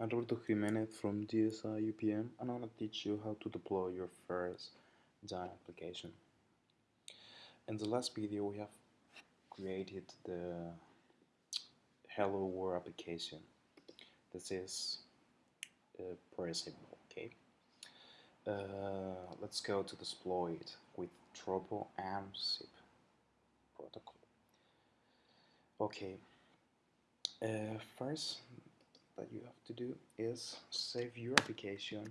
Alberto Jimenez from DSI UPM and I'm going to teach you how to deploy your first Dyn application. In the last video we have created the Hello World application. This is uh, pretty simple, okay? Uh, let's go to deploy it with Tropo and SIP protocol. Okay, uh, first that you have to do is save your application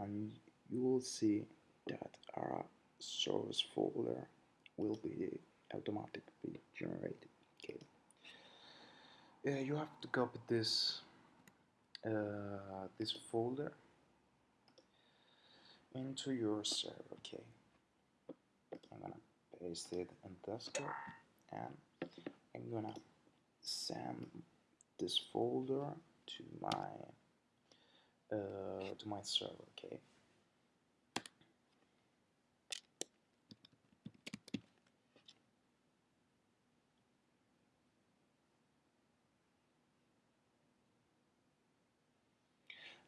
and you will see that our source folder will be automatically generated. Okay. Uh, you have to copy this uh, this folder into your server okay? I'm gonna paste it in desktop and I'm gonna send this folder to my uh, to my server okay?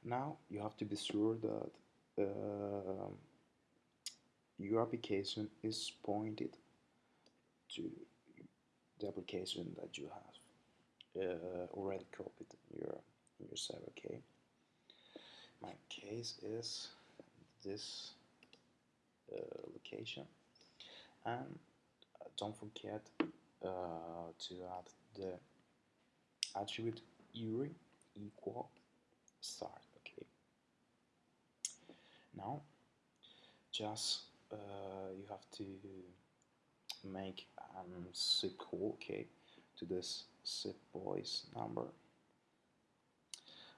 Now you have to be sure that uh, your application is pointed to the application that you have already copied your your server okay my case is this uh, location. And uh, don't forget uh, to add the attribute URI equal start okay? Now just uh, you have to make um, call okay to this SIP voice number.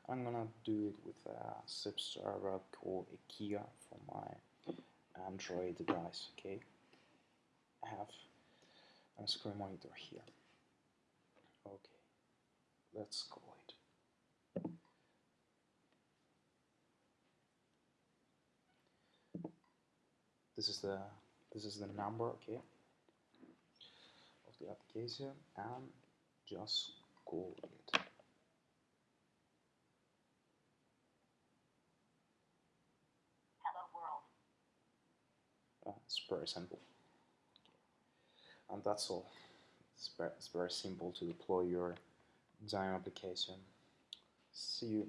I'm gonna do it with a SIP server called IKEA for my Android device okay? I have a screen monitor here. Okay let's call it this is the this is the number okay the application and just call it. Hello world. uh, it's very simple. And that's all. It's very, it's very simple to deploy your Dyn application. See you